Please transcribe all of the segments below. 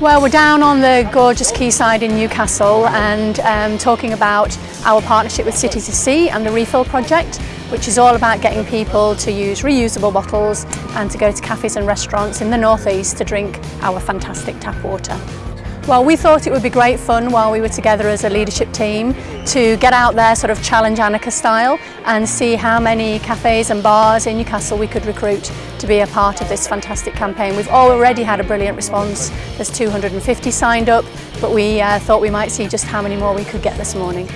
Well, we're down on the gorgeous quayside in Newcastle and um, talking about our partnership with City to Sea and the Refill Project, which is all about getting people to use reusable bottles and to go to cafes and restaurants in the northeast to drink our fantastic tap water. Well, we thought it would be great fun while we were together as a leadership team to get out there sort of challenge Annika style and see how many cafes and bars in Newcastle we could recruit to be a part of this fantastic campaign. We've already had a brilliant response. There's 250 signed up, but we uh, thought we might see just how many more we could get this morning.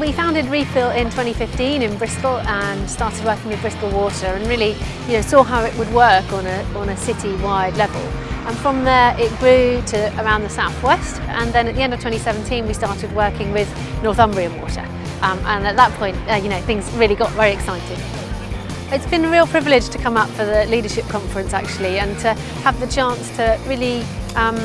We founded Refill in 2015 in Bristol and started working with Bristol Water and really you know, saw how it would work on a, on a city-wide level. And from there it grew to around the southwest and then at the end of 2017 we started working with Northumbrian Water. Um, and at that point, uh, you know, things really got very exciting. It's been a real privilege to come up for the leadership conference actually and to have the chance to really um,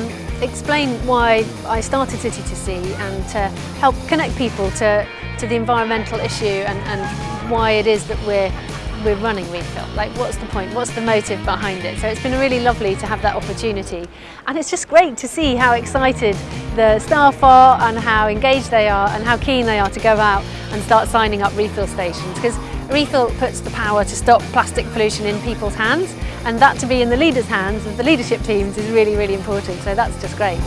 explain why I started City to Sea and to help connect people to, to the environmental issue and, and why it is that we're we're running Refill. Like what's the point? What's the motive behind it? So it's been really lovely to have that opportunity. And it's just great to see how excited the staff are and how engaged they are and how keen they are to go out and start signing up refill stations because Refill puts the power to stop plastic pollution in people's hands and that to be in the leaders' hands of the leadership teams is really, really important. So that's just great.